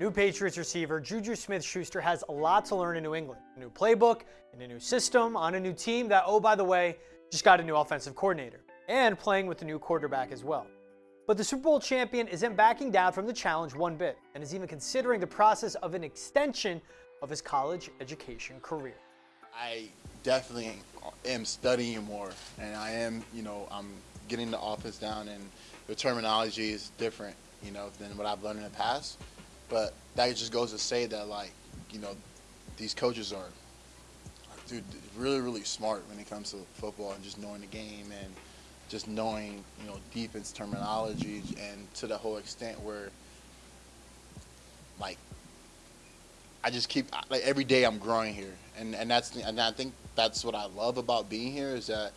New Patriots receiver Juju Smith-Schuster has a lot to learn in New England. A new playbook, and a new system, on a new team that, oh, by the way, just got a new offensive coordinator, and playing with a new quarterback as well. But the Super Bowl champion isn't backing down from the challenge one bit, and is even considering the process of an extension of his college education career. I definitely am studying more, and I am, you know, I'm getting the offense down, and the terminology is different, you know, than what I've learned in the past. But that just goes to say that, like, you know, these coaches are, dude, really, really smart when it comes to football and just knowing the game and just knowing, you know, defense terminology and to the whole extent where, like, I just keep like every day I'm growing here, and and that's and I think that's what I love about being here is that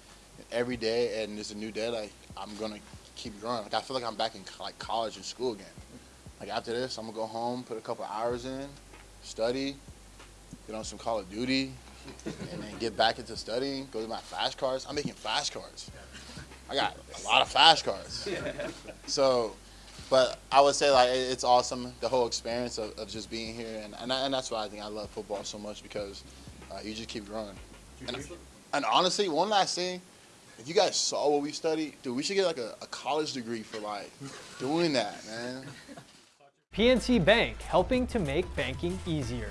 every day and it's a new day. Like I'm gonna keep growing. Like I feel like I'm back in like college and school again. Like after this, I'm gonna go home, put a couple hours in, study, get on some Call of Duty, and then get back into studying. Go to my flashcards. I'm making flashcards. I got a lot of flashcards. So, but I would say like it's awesome the whole experience of, of just being here, and and, I, and, that's why I think I love football so much because uh, you just keep growing. And, and honestly, one last thing, if you guys saw what we studied, dude, we should get like a, a college degree for like doing that, man. PNC Bank, helping to make banking easier.